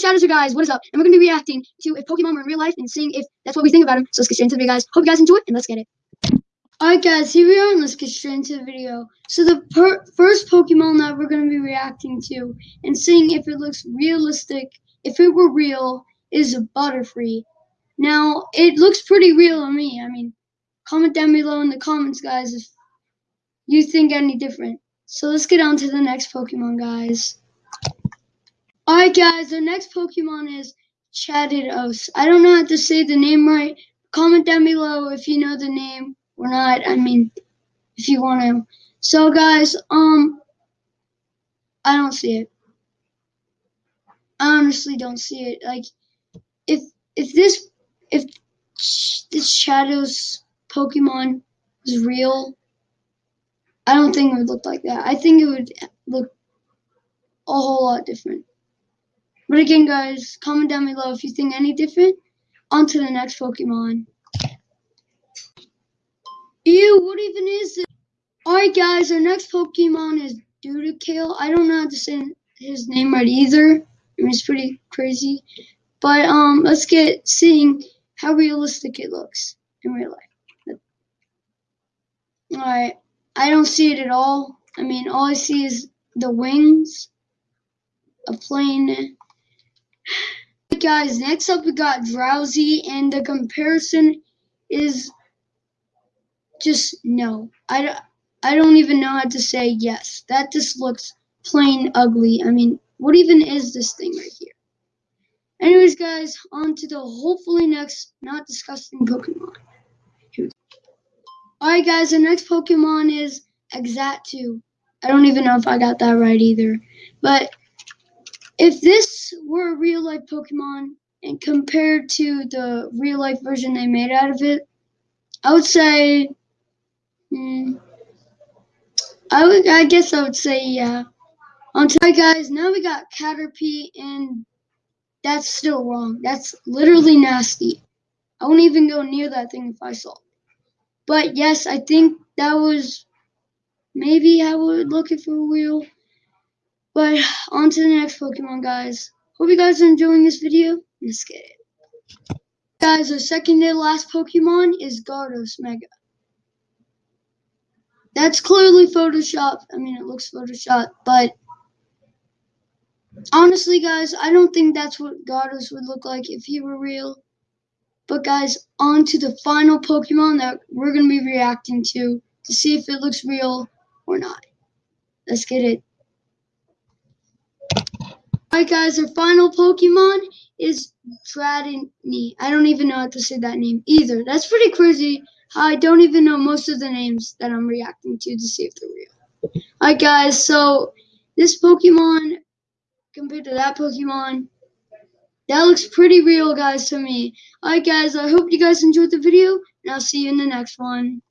Shadows, guys, what is up? And we're going to be reacting to if Pokemon were in real life and seeing if that's what we think about them. So let's get straight into the video, guys. Hope you guys enjoy, it, and let's get it. Alright, guys, here we are, and let's get straight into the video. So the first Pokemon that we're going to be reacting to and seeing if it looks realistic, if it were real, is a Butterfree. Now, it looks pretty real to me. I mean, comment down below in the comments, guys, if you think any different. So let's get on to the next Pokemon, guys. Alright guys, the next Pokemon is Chadidos. I don't know how to say the name right. Comment down below if you know the name or not. I mean, if you want to. So guys, um, I don't see it. I honestly don't see it. Like, if if this if this Shadows Pokemon was real, I don't think it would look like that. I think it would look a whole lot different. But again, guys, comment down below if you think any different. On to the next Pokemon. Ew, what even is it? Alright, guys, our next Pokemon is Dudekale. I don't know how to say his name right either. I mean, it's pretty crazy. But um, let's get seeing how realistic it looks in real life. Alright, I don't see it at all. I mean, all I see is the wings, a plane, guys, next up we got Drowzee, and the comparison is just no. I, I don't even know how to say yes. That just looks plain ugly. I mean, what even is this thing right here? Anyways, guys, on to the hopefully next not disgusting Pokemon. Alright, guys, the next Pokemon is Xatu. I don't even know if I got that right either. But if this were a real life Pokemon and compared to the real life version they made out of it, I would say, hmm, I would, I guess I would say yeah. On to guys, now we got Caterpie, and that's still wrong. That's literally nasty. I wouldn't even go near that thing if I saw. But yes, I think that was maybe I would look it for real. But on to the next Pokemon, guys. Hope you guys are enjoying this video. Let's get it. Guys, our second to last Pokemon is Gyarados Mega. That's clearly Photoshop. I mean, it looks Photoshopped, but honestly, guys, I don't think that's what Gyarados would look like if he were real. But guys, on to the final Pokemon that we're going to be reacting to to see if it looks real or not. Let's get it. Alright guys, our final Pokemon is Dratini. I don't even know how to say that name either. That's pretty crazy I don't even know most of the names that I'm reacting to to see if they're real. Alright guys, so this Pokemon compared to that Pokemon, that looks pretty real guys to me. Alright guys, I hope you guys enjoyed the video and I'll see you in the next one.